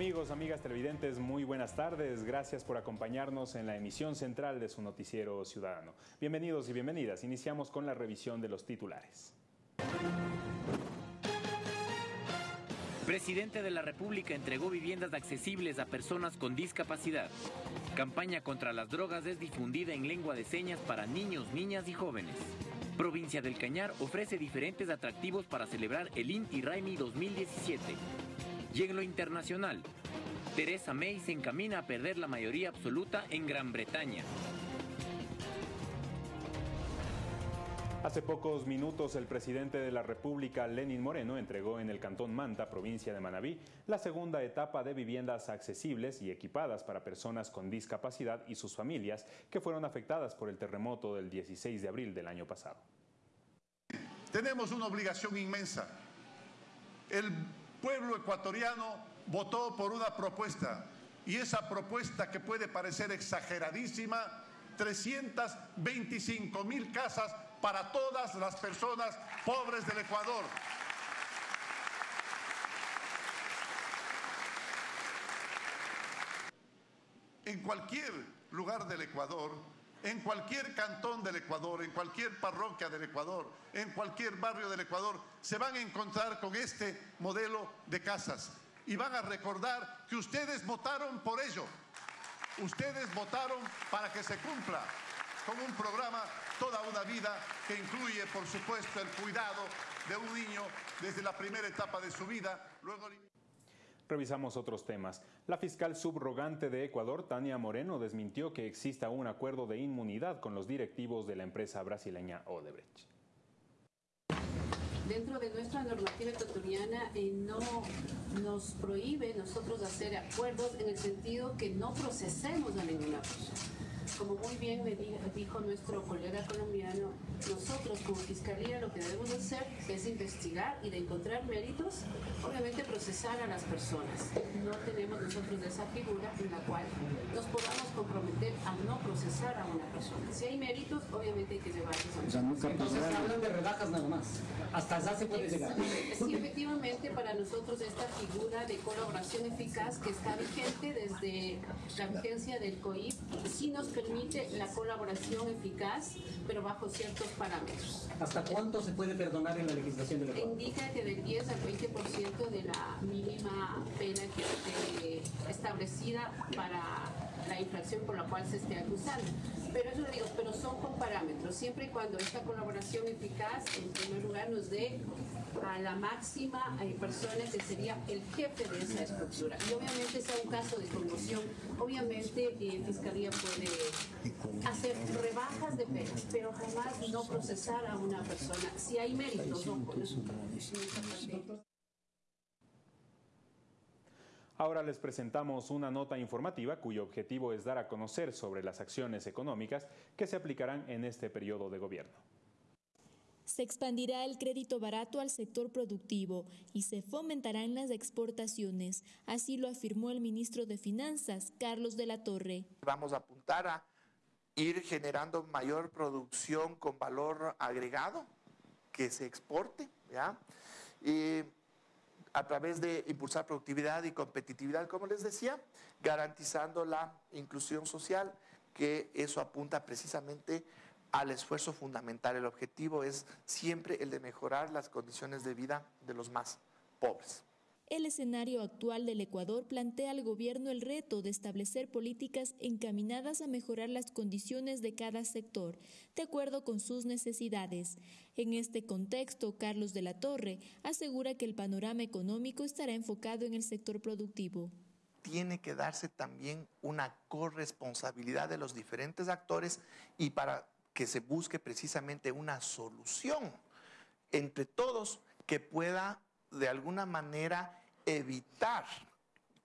Amigos, amigas televidentes, muy buenas tardes. Gracias por acompañarnos en la emisión central de su noticiero ciudadano. Bienvenidos y bienvenidas. Iniciamos con la revisión de los titulares. Presidente de la República entregó viviendas accesibles a personas con discapacidad. Campaña contra las drogas es difundida en lengua de señas para niños, niñas y jóvenes. Provincia del Cañar ofrece diferentes atractivos para celebrar el Inti Raimi 2017. Y en lo internacional, Teresa May se encamina a perder la mayoría absoluta en Gran Bretaña. Hace pocos minutos el presidente de la República, Lenin Moreno, entregó en el Cantón Manta, provincia de Manabí, la segunda etapa de viviendas accesibles y equipadas para personas con discapacidad y sus familias que fueron afectadas por el terremoto del 16 de abril del año pasado. Tenemos una obligación inmensa. El pueblo ecuatoriano votó por una propuesta y esa propuesta que puede parecer exageradísima, 325 mil casas para todas las personas pobres del Ecuador. En cualquier lugar del Ecuador, en cualquier cantón del Ecuador, en cualquier parroquia del Ecuador, en cualquier barrio del Ecuador, se van a encontrar con este modelo de casas y van a recordar que ustedes votaron por ello. Ustedes votaron para que se cumpla con un programa toda una vida que incluye, por supuesto, el cuidado de un niño desde la primera etapa de su vida, luego Revisamos otros temas. La fiscal subrogante de Ecuador, Tania Moreno, desmintió que exista un acuerdo de inmunidad con los directivos de la empresa brasileña Odebrecht. Dentro de nuestra normativa ecuatoriana eh, no nos prohíbe nosotros hacer acuerdos en el sentido que no procesemos a ninguna persona como muy bien me dijo nuestro colega colombiano, nosotros como Fiscalía lo que debemos hacer es investigar y de encontrar méritos, obviamente procesar a las personas. No tenemos nosotros esa figura en la cual nos podamos comprometer a no procesar a una persona. Si hay méritos, obviamente hay que llevarlos a o sea, Entonces hablan de rebajas nada más. Hasta allá se puede llegar. Sí, efectivamente para nosotros esta figura de colaboración eficaz que está vigente desde la vigencia del COIP sí nos permite permite la colaboración eficaz, pero bajo ciertos parámetros. ¿Hasta cuánto se puede perdonar en la legislación de la Indica que del 10 al 20% de la mínima pena que esté establecida para la infracción por la cual se esté acusando. Pero eso lo digo, pero son con parámetros, siempre y cuando esta colaboración eficaz, en primer lugar, nos dé a la máxima eh, persona que sería el jefe de esa estructura. Y obviamente sea un caso de conmoción, obviamente eh, Fiscalía puede hacer rebajas de penas, pero jamás no procesar a una persona. Si hay méritos, no, Ahora les presentamos una nota informativa cuyo objetivo es dar a conocer sobre las acciones económicas que se aplicarán en este periodo de gobierno. Se expandirá el crédito barato al sector productivo y se fomentarán las exportaciones, así lo afirmó el ministro de Finanzas, Carlos de la Torre. Vamos a apuntar a ir generando mayor producción con valor agregado que se exporte, ¿ya? Y a través de impulsar productividad y competitividad, como les decía, garantizando la inclusión social, que eso apunta precisamente al esfuerzo fundamental. El objetivo es siempre el de mejorar las condiciones de vida de los más pobres. El escenario actual del Ecuador plantea al gobierno el reto de establecer políticas encaminadas a mejorar las condiciones de cada sector, de acuerdo con sus necesidades. En este contexto, Carlos de la Torre asegura que el panorama económico estará enfocado en el sector productivo. Tiene que darse también una corresponsabilidad de los diferentes actores y para que se busque precisamente una solución entre todos que pueda de alguna manera evitar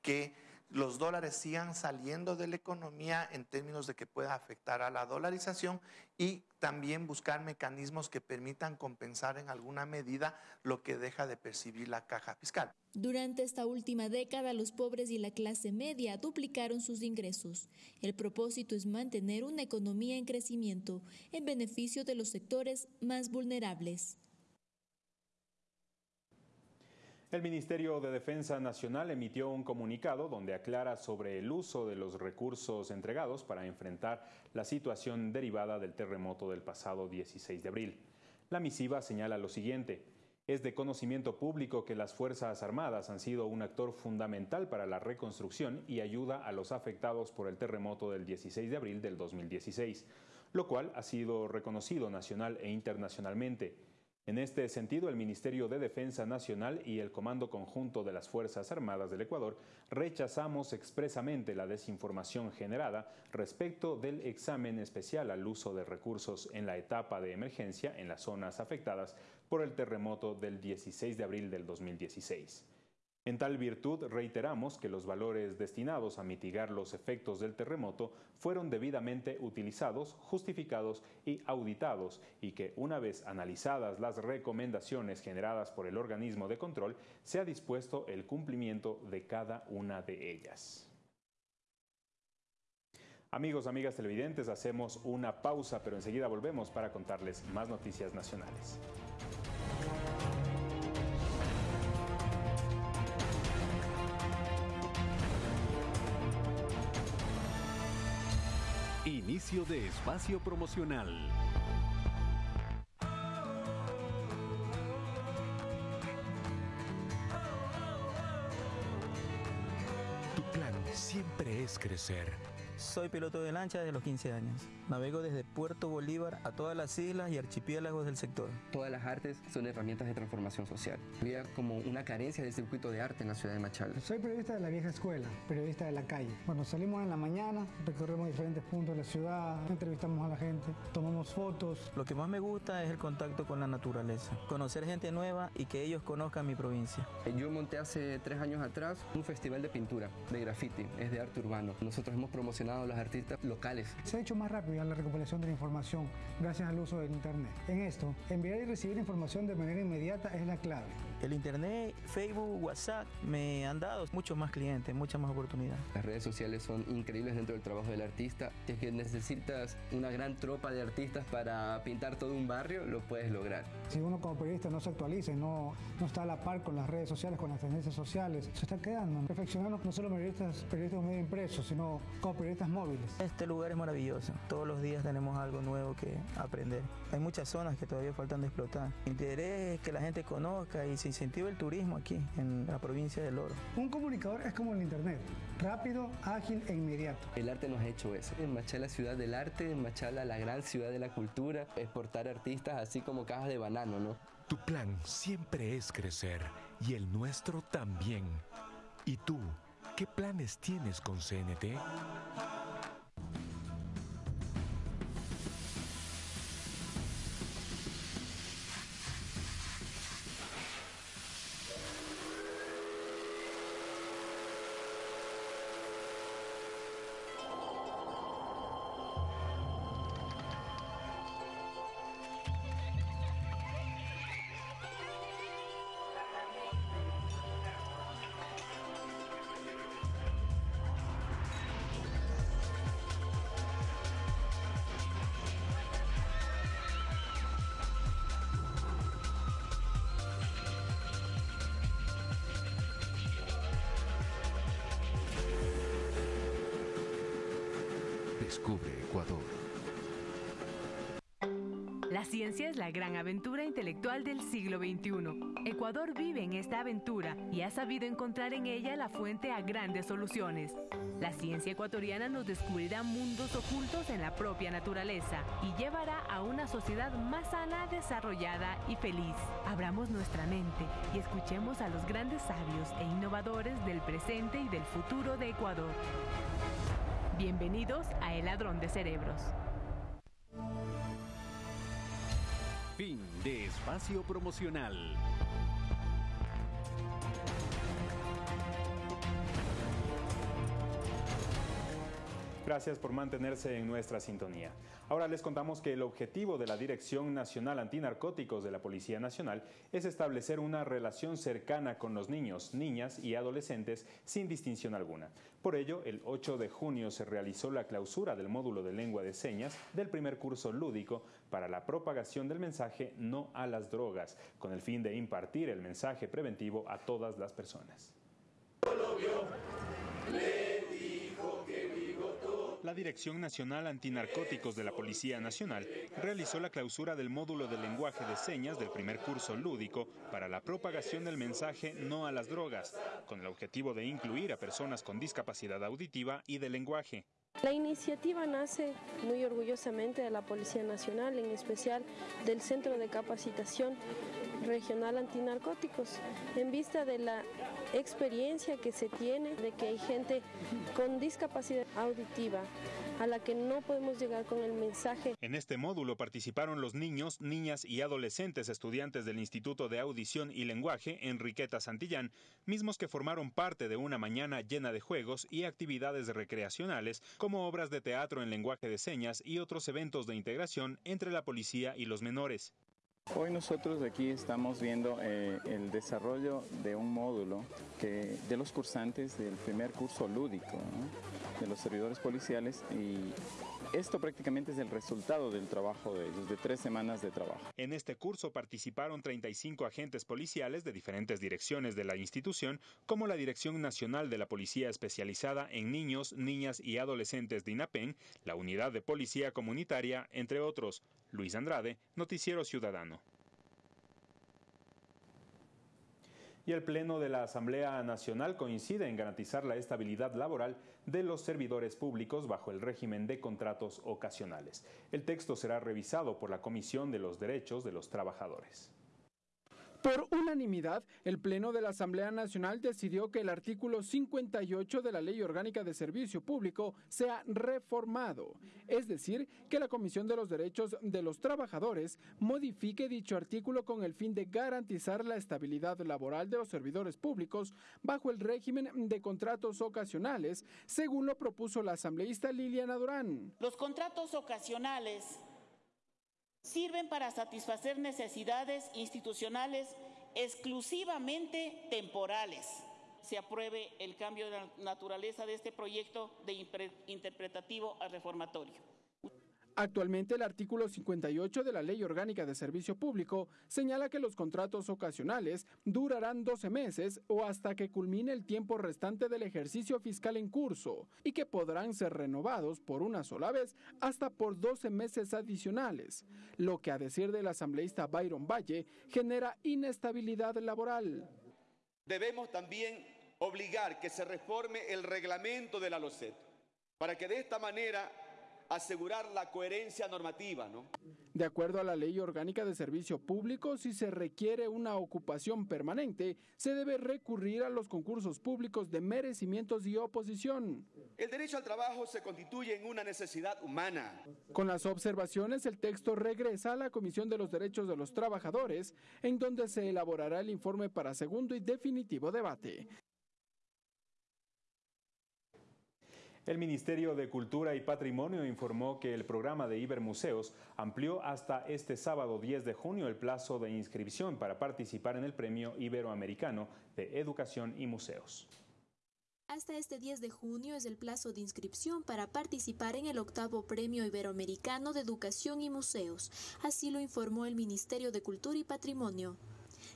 que los dólares sigan saliendo de la economía en términos de que pueda afectar a la dolarización y también buscar mecanismos que permitan compensar en alguna medida lo que deja de percibir la caja fiscal. Durante esta última década, los pobres y la clase media duplicaron sus ingresos. El propósito es mantener una economía en crecimiento en beneficio de los sectores más vulnerables. El Ministerio de Defensa Nacional emitió un comunicado donde aclara sobre el uso de los recursos entregados para enfrentar la situación derivada del terremoto del pasado 16 de abril. La misiva señala lo siguiente. Es de conocimiento público que las Fuerzas Armadas han sido un actor fundamental para la reconstrucción y ayuda a los afectados por el terremoto del 16 de abril del 2016, lo cual ha sido reconocido nacional e internacionalmente. En este sentido, el Ministerio de Defensa Nacional y el Comando Conjunto de las Fuerzas Armadas del Ecuador rechazamos expresamente la desinformación generada respecto del examen especial al uso de recursos en la etapa de emergencia en las zonas afectadas por el terremoto del 16 de abril del 2016. En tal virtud, reiteramos que los valores destinados a mitigar los efectos del terremoto fueron debidamente utilizados, justificados y auditados y que, una vez analizadas las recomendaciones generadas por el organismo de control, se ha dispuesto el cumplimiento de cada una de ellas. Amigos, amigas televidentes, hacemos una pausa, pero enseguida volvemos para contarles más noticias nacionales. Inicio de espacio promocional. Tu plan siempre es crecer soy piloto de lancha desde los 15 años. Navego desde Puerto Bolívar a todas las islas y archipiélagos del sector. Todas las artes son herramientas de transformación social. Había como una carencia de circuito de arte en la ciudad de Machala. Soy periodista de la vieja escuela, periodista de la calle. Cuando salimos en la mañana, recorremos diferentes puntos de la ciudad, entrevistamos a la gente, tomamos fotos. Lo que más me gusta es el contacto con la naturaleza, conocer gente nueva y que ellos conozcan mi provincia. Yo monté hace tres años atrás un festival de pintura, de graffiti, es de arte urbano. Nosotros hemos promocionado los artistas locales. Se ha hecho más rápido la recopilación de la información gracias al uso del Internet. En esto, enviar y recibir información de manera inmediata es la clave. El Internet, Facebook, WhatsApp me han dado muchos más clientes, muchas más oportunidades. Las redes sociales son increíbles dentro del trabajo del artista. Si es que necesitas una gran tropa de artistas para pintar todo un barrio, lo puedes lograr. Si uno como periodista no se actualiza y no, no está a la par con las redes sociales, con las tendencias sociales, se está quedando. Perfeccionando no solo periodistas, periodistas medio impresos, sino como periodistas móviles. Este lugar es maravilloso. Todos los días tenemos algo nuevo que aprender. Hay muchas zonas que todavía faltan de explotar. Mi interés es que la gente conozca y se incentive el turismo aquí, en la provincia del Oro. Un comunicador es como el Internet, rápido, ágil e inmediato. El arte nos ha hecho eso. En Machala, ciudad del arte, en Machala, la gran ciudad de la cultura, exportar artistas así como cajas de banano, ¿no? Tu plan siempre es crecer y el nuestro también. ¿Y tú? ¿Qué planes tienes con CNT? Descubre Ecuador. La ciencia es la gran aventura intelectual del siglo XXI. Ecuador vive en esta aventura y ha sabido encontrar en ella la fuente a grandes soluciones. La ciencia ecuatoriana nos descubrirá mundos ocultos en la propia naturaleza y llevará a una sociedad más sana, desarrollada y feliz. Abramos nuestra mente y escuchemos a los grandes sabios e innovadores del presente y del futuro de Ecuador. Bienvenidos a El Ladrón de Cerebros. Fin de espacio promocional. Gracias por mantenerse en nuestra sintonía. Ahora les contamos que el objetivo de la Dirección Nacional Antinarcóticos de la Policía Nacional es establecer una relación cercana con los niños, niñas y adolescentes sin distinción alguna. Por ello, el 8 de junio se realizó la clausura del módulo de lengua de señas del primer curso lúdico para la propagación del mensaje no a las drogas, con el fin de impartir el mensaje preventivo a todas las personas. La Dirección Nacional Antinarcóticos de la Policía Nacional realizó la clausura del módulo de lenguaje de señas del primer curso lúdico para la propagación del mensaje No a las drogas, con el objetivo de incluir a personas con discapacidad auditiva y de lenguaje. La iniciativa nace muy orgullosamente de la Policía Nacional, en especial del Centro de Capacitación Regional Antinarcóticos, en vista de la experiencia que se tiene de que hay gente con discapacidad auditiva a la que no podemos llegar con el mensaje. En este módulo participaron los niños, niñas y adolescentes estudiantes del Instituto de Audición y Lenguaje Enriqueta Santillán, mismos que formaron parte de una mañana llena de juegos y actividades recreacionales como obras de teatro en lenguaje de señas y otros eventos de integración entre la policía y los menores. Hoy nosotros aquí estamos viendo eh, el desarrollo de un módulo de los cursantes del primer curso lúdico, de los servidores policiales y esto prácticamente es el resultado del trabajo de ellos, de tres semanas de trabajo. En este curso participaron 35 agentes policiales de diferentes direcciones de la institución, como la Dirección Nacional de la Policía Especializada en Niños, Niñas y Adolescentes de INAPEN, la Unidad de Policía Comunitaria, entre otros. Luis Andrade, Noticiero Ciudadano. y el Pleno de la Asamblea Nacional coincide en garantizar la estabilidad laboral de los servidores públicos bajo el régimen de contratos ocasionales. El texto será revisado por la Comisión de los Derechos de los Trabajadores. Por unanimidad, el Pleno de la Asamblea Nacional decidió que el artículo 58 de la Ley Orgánica de Servicio Público sea reformado, es decir, que la Comisión de los Derechos de los Trabajadores modifique dicho artículo con el fin de garantizar la estabilidad laboral de los servidores públicos bajo el régimen de contratos ocasionales, según lo propuso la asambleísta Liliana Durán. Los contratos ocasionales sirven para satisfacer necesidades institucionales exclusivamente temporales. Se apruebe el cambio de naturaleza de este proyecto de interpretativo al reformatorio. Actualmente el artículo 58 de la Ley Orgánica de Servicio Público señala que los contratos ocasionales durarán 12 meses o hasta que culmine el tiempo restante del ejercicio fiscal en curso y que podrán ser renovados por una sola vez hasta por 12 meses adicionales, lo que a decir del asambleísta Byron Valle genera inestabilidad laboral. Debemos también obligar que se reforme el reglamento de la LOCET para que de esta manera asegurar la coherencia normativa. ¿no? De acuerdo a la Ley Orgánica de Servicio Público, si se requiere una ocupación permanente, se debe recurrir a los concursos públicos de merecimientos y oposición. El derecho al trabajo se constituye en una necesidad humana. Con las observaciones, el texto regresa a la Comisión de los Derechos de los Trabajadores, en donde se elaborará el informe para segundo y definitivo debate. El Ministerio de Cultura y Patrimonio informó que el programa de Ibermuseos amplió hasta este sábado 10 de junio el plazo de inscripción para participar en el Premio Iberoamericano de Educación y Museos. Hasta este 10 de junio es el plazo de inscripción para participar en el octavo Premio Iberoamericano de Educación y Museos. Así lo informó el Ministerio de Cultura y Patrimonio.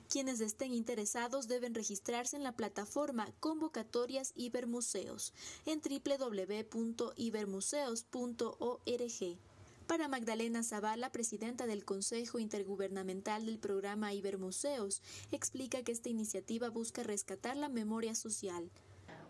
Quienes estén interesados deben registrarse en la plataforma Convocatorias Ibermuseos en www.ibermuseos.org. Para Magdalena Zavala, presidenta del Consejo Intergubernamental del programa Ibermuseos, explica que esta iniciativa busca rescatar la memoria social.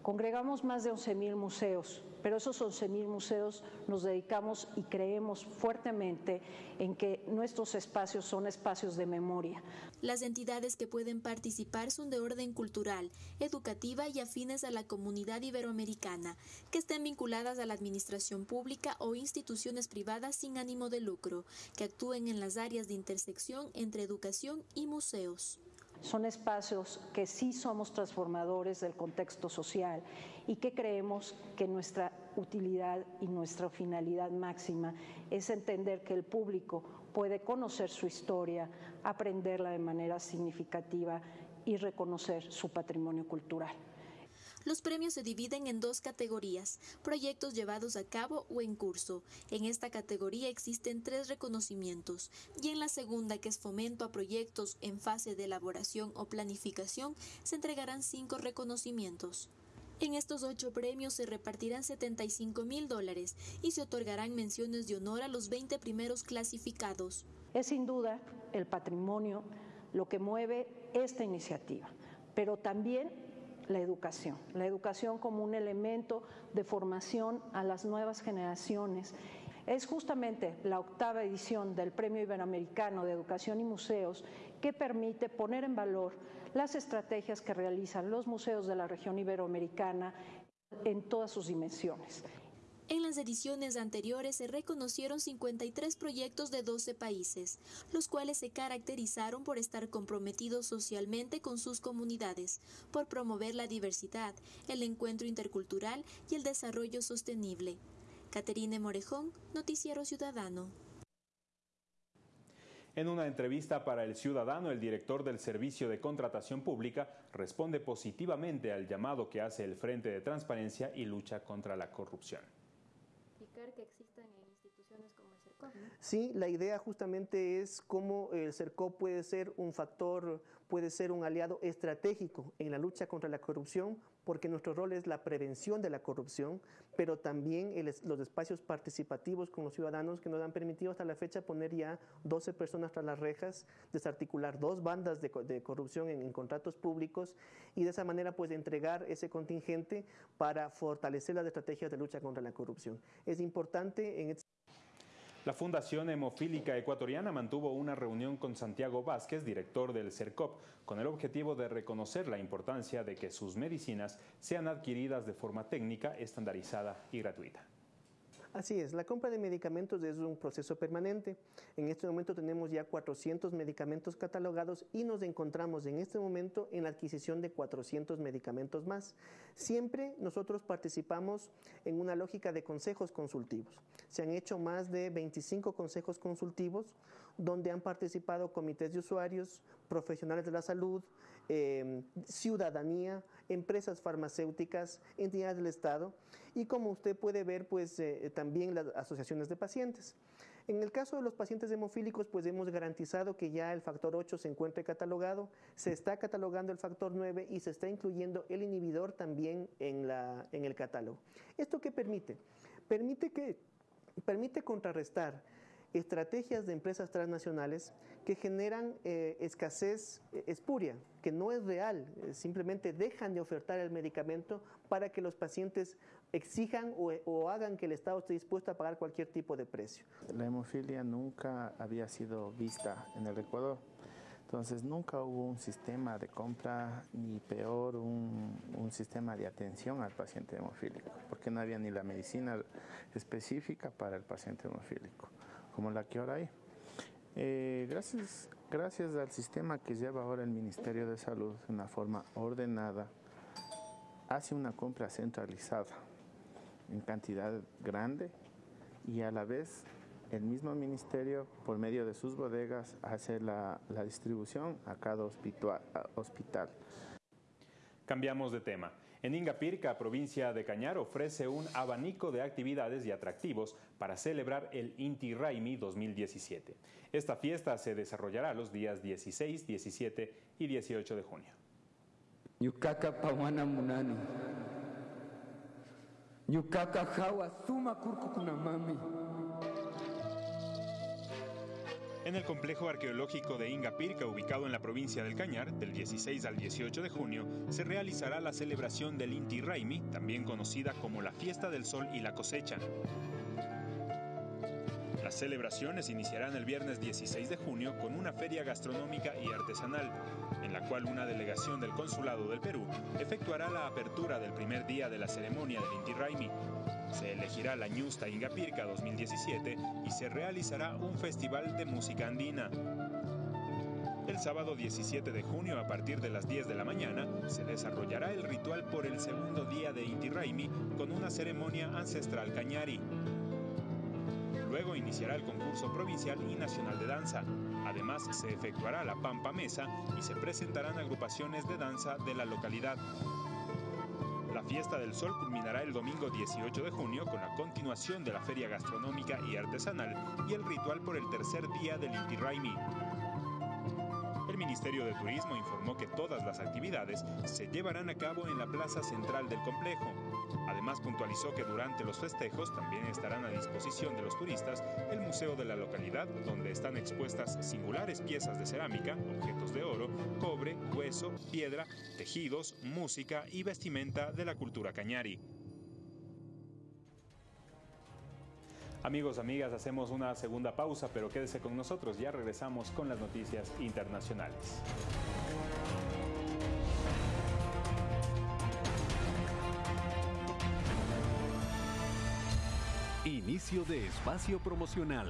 Congregamos más de 11.000 museos, pero esos 11.000 museos nos dedicamos y creemos fuertemente en que nuestros espacios son espacios de memoria. Las entidades que pueden participar son de orden cultural, educativa y afines a la comunidad iberoamericana, que estén vinculadas a la administración pública o instituciones privadas sin ánimo de lucro, que actúen en las áreas de intersección entre educación y museos. Son espacios que sí somos transformadores del contexto social y que creemos que nuestra utilidad y nuestra finalidad máxima es entender que el público puede conocer su historia, aprenderla de manera significativa y reconocer su patrimonio cultural. Los premios se dividen en dos categorías, proyectos llevados a cabo o en curso. En esta categoría existen tres reconocimientos y en la segunda, que es fomento a proyectos en fase de elaboración o planificación, se entregarán cinco reconocimientos. En estos ocho premios se repartirán 75 mil dólares y se otorgarán menciones de honor a los 20 primeros clasificados. Es sin duda el patrimonio lo que mueve esta iniciativa, pero también la educación, la educación como un elemento de formación a las nuevas generaciones. Es justamente la octava edición del Premio Iberoamericano de Educación y Museos que permite poner en valor las estrategias que realizan los museos de la región iberoamericana en todas sus dimensiones. En las ediciones anteriores se reconocieron 53 proyectos de 12 países, los cuales se caracterizaron por estar comprometidos socialmente con sus comunidades, por promover la diversidad, el encuentro intercultural y el desarrollo sostenible. Caterine Morejón, Noticiero Ciudadano. En una entrevista para El Ciudadano, el director del Servicio de Contratación Pública responde positivamente al llamado que hace el Frente de Transparencia y Lucha contra la Corrupción que existan instituciones como el CERCOP. Sí, la idea justamente es cómo el CERCOP puede ser un factor, puede ser un aliado estratégico en la lucha contra la corrupción, porque nuestro rol es la prevención de la corrupción, pero también los espacios participativos con los ciudadanos que nos han permitido hasta la fecha poner ya 12 personas tras las rejas, desarticular dos bandas de, corrupción en, contratos públicos y de esa manera pues entregar ese contingente para fortalecer las estrategias de lucha contra la corrupción. Es importante en este la Fundación Hemofílica Ecuatoriana mantuvo una reunión con Santiago Vázquez, director del CERCOP, con el objetivo de reconocer la importancia de que sus medicinas sean adquiridas de forma técnica, estandarizada y gratuita. Así es, la compra de medicamentos es un proceso permanente. En este momento tenemos ya 400 medicamentos catalogados y nos encontramos en este momento en la adquisición de 400 medicamentos más. Siempre nosotros participamos en una lógica de consejos consultivos. Se han hecho más de 25 consejos consultivos donde han participado comités de usuarios, profesionales de la salud, eh, ciudadanía, empresas farmacéuticas, entidades del Estado y como usted puede ver, pues eh, también las asociaciones de pacientes. En el caso de los pacientes hemofílicos, pues hemos garantizado que ya el factor 8 se encuentre catalogado, se está catalogando el factor 9 y se está incluyendo el inhibidor también en, la, en el catálogo. ¿Esto qué permite? Permite, que, permite contrarrestar estrategias de empresas transnacionales que generan eh, escasez eh, espuria, que no es real, eh, simplemente dejan de ofertar el medicamento para que los pacientes exijan o, o, hagan que el Estado esté dispuesto a pagar cualquier tipo de precio. La hemofilia nunca había sido vista en el Ecuador. Entonces nunca hubo un sistema de compra, ni peor un, un, sistema de atención al paciente hemofílico, porque no había ni la medicina específica para el paciente hemofílico como la que ahora hay. Eh, gracias, gracias al sistema que lleva ahora el Ministerio de Salud de una forma ordenada, hace una compra centralizada en cantidad grande y a la vez el mismo ministerio, por medio de sus bodegas, hace la, la distribución a cada hospital. Cambiamos de tema. En Ingapirca, provincia de Cañar, ofrece un abanico de actividades y atractivos para celebrar el Inti Raimi 2017. Esta fiesta se desarrollará los días 16, 17 y 18 de junio. En el complejo arqueológico de Ingapirca, ubicado en la provincia del Cañar, del 16 al 18 de junio, se realizará la celebración del Inti Raimi, también conocida como la Fiesta del Sol y la Cosecha. Las celebraciones iniciarán el viernes 16 de junio con una feria gastronómica y artesanal, en la cual una delegación del Consulado del Perú efectuará la apertura del primer día de la ceremonia del Inti Raimi. Se elegirá la Ñusta Ingapirca 2017 y se realizará un festival de música andina. El sábado 17 de junio, a partir de las 10 de la mañana, se desarrollará el ritual por el segundo día de Inti Raimi con una ceremonia ancestral cañari. Luego iniciará el concurso provincial y nacional de danza. Además, se efectuará la Pampa Mesa y se presentarán agrupaciones de danza de la localidad. La fiesta del sol culminará el domingo 18 de junio con la continuación de la feria gastronómica y artesanal y el ritual por el tercer día del Inti Raimi. El Ministerio de Turismo informó que todas las actividades se llevarán a cabo en la plaza central del complejo. Puntualizó que durante los festejos también estarán a disposición de los turistas el museo de la localidad donde están expuestas singulares piezas de cerámica, objetos de oro, cobre, hueso, piedra, tejidos, música y vestimenta de la cultura cañari. Amigos, amigas, hacemos una segunda pausa, pero quédese con nosotros, ya regresamos con las noticias internacionales. Inicio de espacio promocional.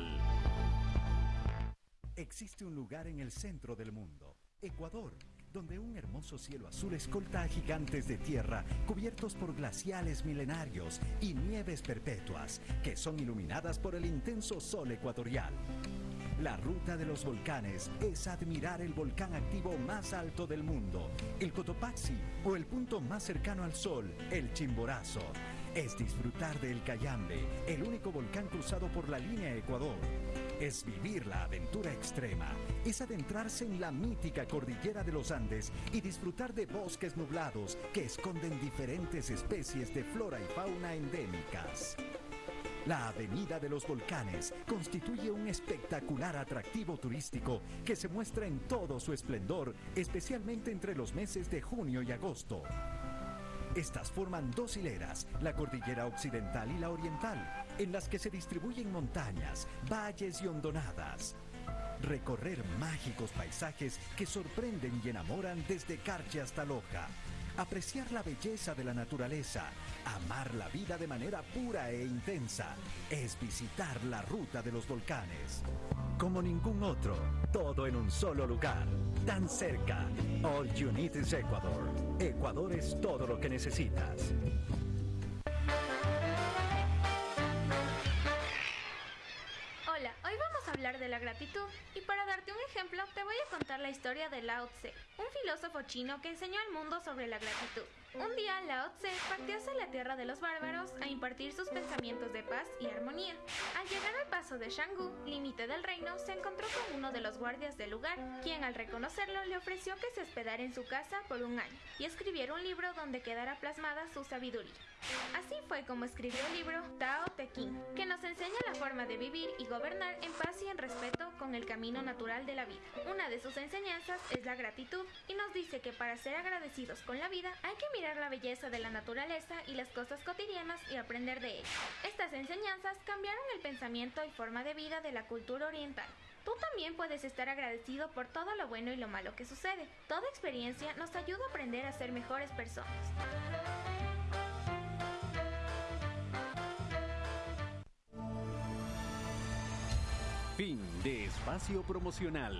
Existe un lugar en el centro del mundo, Ecuador donde un hermoso cielo azul escolta a gigantes de tierra cubiertos por glaciales milenarios y nieves perpetuas que son iluminadas por el intenso sol ecuatorial. La ruta de los volcanes es admirar el volcán activo más alto del mundo, el Cotopaxi, o el punto más cercano al sol, el Chimborazo. Es disfrutar del Cayambe, el único volcán cruzado por la línea Ecuador es vivir la aventura extrema, es adentrarse en la mítica cordillera de los Andes y disfrutar de bosques nublados que esconden diferentes especies de flora y fauna endémicas. La Avenida de los Volcanes constituye un espectacular atractivo turístico que se muestra en todo su esplendor, especialmente entre los meses de junio y agosto. Estas forman dos hileras, la cordillera occidental y la oriental, en las que se distribuyen montañas, valles y hondonadas. Recorrer mágicos paisajes que sorprenden y enamoran desde Carche hasta Loja. Apreciar la belleza de la naturaleza, amar la vida de manera pura e intensa, es visitar la ruta de los volcanes. Como ningún otro, todo en un solo lugar, tan cerca. All you need is Ecuador. Ecuador es todo lo que necesitas. hablar de la gratitud y para darte un ejemplo te voy a contar la historia de Lao Tse, un filósofo chino que enseñó al mundo sobre la gratitud. Un día Lao Tse partió hacia la tierra de los bárbaros a impartir sus pensamientos de paz y armonía. Al llegar al paso de Shanggu, límite del reino, se encontró con uno de los guardias del lugar, quien al reconocerlo le ofreció que se hospedara en su casa por un año y escribiera un libro donde quedara plasmada su sabiduría. Así fue como escribió el libro Tao Te Ching, que nos enseña la forma de vivir y gobernar en paz y en respeto con el camino natural de la vida. Una de sus enseñanzas es la gratitud y nos dice que para ser agradecidos con la vida hay que mirar la belleza de la naturaleza y las cosas cotidianas y aprender de ellas. Estas enseñanzas cambiaron el pensamiento y forma de vida de la cultura oriental. Tú también puedes estar agradecido por todo lo bueno y lo malo que sucede. Toda experiencia nos ayuda a aprender a ser mejores personas. Fin de espacio promocional.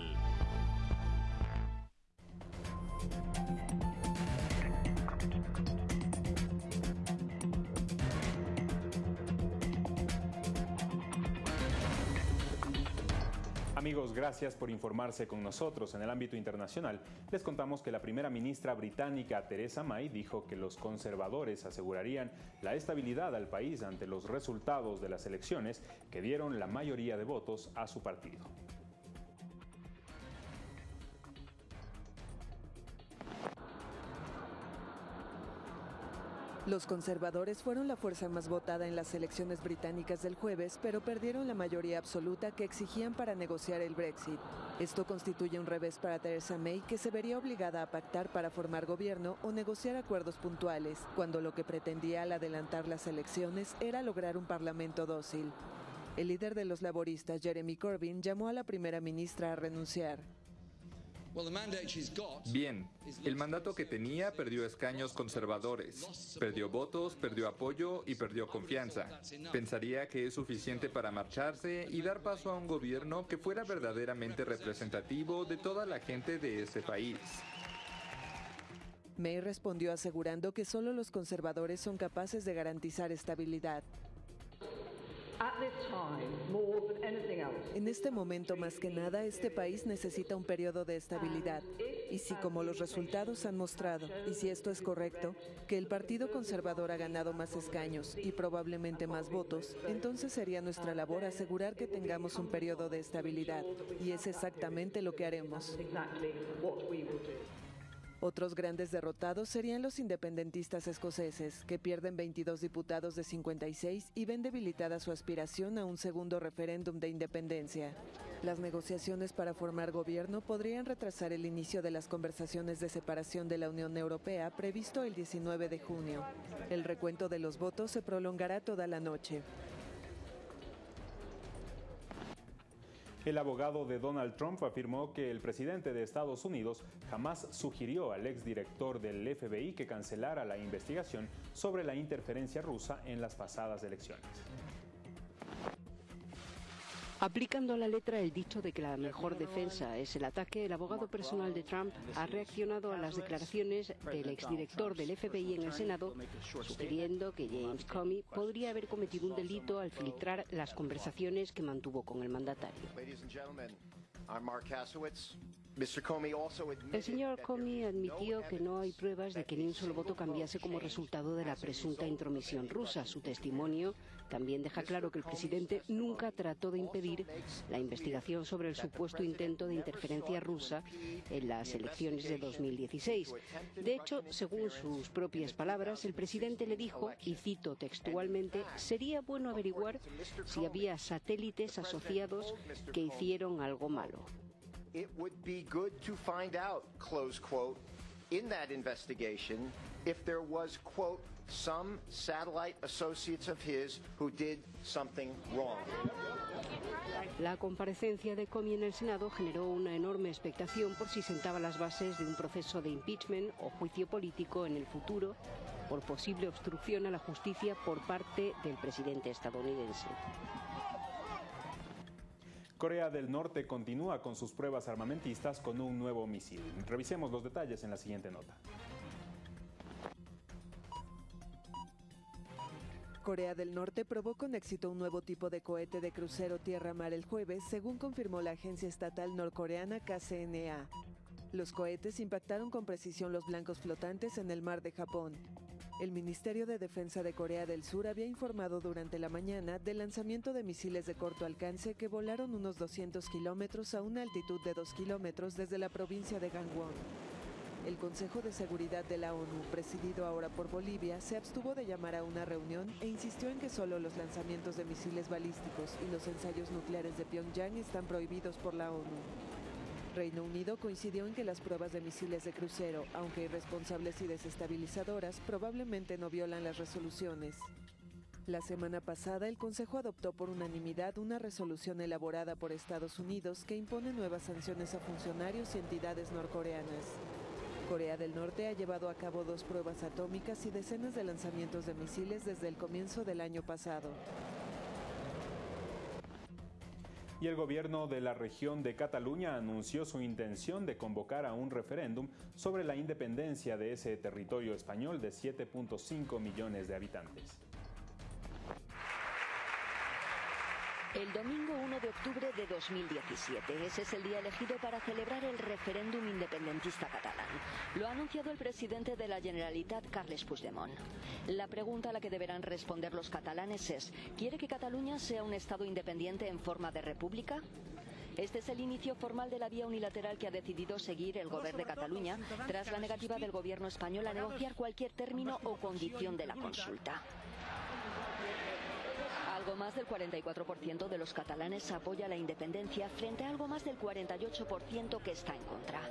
Gracias por informarse con nosotros. En el ámbito internacional, les contamos que la primera ministra británica Theresa May dijo que los conservadores asegurarían la estabilidad al país ante los resultados de las elecciones que dieron la mayoría de votos a su partido. Los conservadores fueron la fuerza más votada en las elecciones británicas del jueves, pero perdieron la mayoría absoluta que exigían para negociar el Brexit. Esto constituye un revés para Theresa May, que se vería obligada a pactar para formar gobierno o negociar acuerdos puntuales, cuando lo que pretendía al adelantar las elecciones era lograr un parlamento dócil. El líder de los laboristas, Jeremy Corbyn, llamó a la primera ministra a renunciar. Bien, el mandato que tenía perdió escaños conservadores, perdió votos, perdió apoyo y perdió confianza. Pensaría que es suficiente para marcharse y dar paso a un gobierno que fuera verdaderamente representativo de toda la gente de ese país. May respondió asegurando que solo los conservadores son capaces de garantizar estabilidad. En este momento, más que nada, este país necesita un periodo de estabilidad. Y si, como los resultados han mostrado, y si esto es correcto, que el Partido Conservador ha ganado más escaños y probablemente más votos, entonces sería nuestra labor asegurar que tengamos un periodo de estabilidad. Y es exactamente lo que haremos. Otros grandes derrotados serían los independentistas escoceses, que pierden 22 diputados de 56 y ven debilitada su aspiración a un segundo referéndum de independencia. Las negociaciones para formar gobierno podrían retrasar el inicio de las conversaciones de separación de la Unión Europea previsto el 19 de junio. El recuento de los votos se prolongará toda la noche. El abogado de Donald Trump afirmó que el presidente de Estados Unidos jamás sugirió al exdirector del FBI que cancelara la investigación sobre la interferencia rusa en las pasadas elecciones. Aplicando a la letra el dicho de que la mejor defensa es el ataque, el abogado personal de Trump ha reaccionado a las declaraciones del exdirector del FBI en el Senado, sugiriendo que James Comey podría haber cometido un delito al filtrar las conversaciones que mantuvo con el mandatario. El señor Comey admitió que no hay pruebas de que ni un solo voto cambiase como resultado de la presunta intromisión rusa. Su testimonio también deja claro que el presidente nunca trató de impedir la investigación sobre el supuesto intento de interferencia rusa en las elecciones de 2016. De hecho, según sus propias palabras, el presidente le dijo, y cito textualmente, sería bueno averiguar si había satélites asociados que hicieron algo malo. It would be good to find out, close quote, in that investigation if there was, quote, some satellite associates of his who did something wrong. La comparecencia de Comey en el Senado generó una enorme expectación por si sentaba las bases de un proceso de impeachment o juicio político en el futuro por posible obstrucción a la justicia por parte del presidente estadounidense. Corea del Norte continúa con sus pruebas armamentistas con un nuevo misil. Revisemos los detalles en la siguiente nota. Corea del Norte probó con éxito un nuevo tipo de cohete de crucero tierra-mar el jueves, según confirmó la agencia estatal norcoreana KCNA. Los cohetes impactaron con precisión los blancos flotantes en el mar de Japón. El Ministerio de Defensa de Corea del Sur había informado durante la mañana del lanzamiento de misiles de corto alcance que volaron unos 200 kilómetros a una altitud de 2 kilómetros desde la provincia de Gangwon. El Consejo de Seguridad de la ONU, presidido ahora por Bolivia, se abstuvo de llamar a una reunión e insistió en que solo los lanzamientos de misiles balísticos y los ensayos nucleares de Pyongyang están prohibidos por la ONU. Reino Unido coincidió en que las pruebas de misiles de crucero, aunque irresponsables y desestabilizadoras, probablemente no violan las resoluciones. La semana pasada, el Consejo adoptó por unanimidad una resolución elaborada por Estados Unidos que impone nuevas sanciones a funcionarios y entidades norcoreanas. Corea del Norte ha llevado a cabo dos pruebas atómicas y decenas de lanzamientos de misiles desde el comienzo del año pasado y el gobierno de la región de Cataluña anunció su intención de convocar a un referéndum sobre la independencia de ese territorio español de 7.5 millones de habitantes. El domingo 1 de octubre de 2017. Ese es el día elegido para celebrar el referéndum independentista catalán. Lo ha anunciado el presidente de la Generalitat, Carles Puigdemont. La pregunta a la que deberán responder los catalanes es, ¿quiere que Cataluña sea un Estado independiente en forma de república? Este es el inicio formal de la vía unilateral que ha decidido seguir el Gobierno de Cataluña tras la negativa del Gobierno español a negociar cualquier término o condición de la consulta. Algo más del 44% de los catalanes apoya la independencia frente a algo más del 48% que está en contra.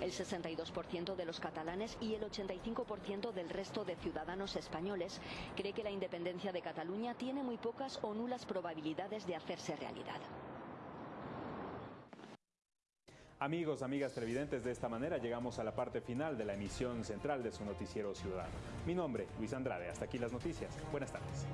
El 62% de los catalanes y el 85% del resto de ciudadanos españoles cree que la independencia de Cataluña tiene muy pocas o nulas probabilidades de hacerse realidad. Amigos, amigas televidentes, de esta manera llegamos a la parte final de la emisión central de su noticiero ciudadano. Mi nombre, Luis Andrade. Hasta aquí las noticias. Buenas tardes.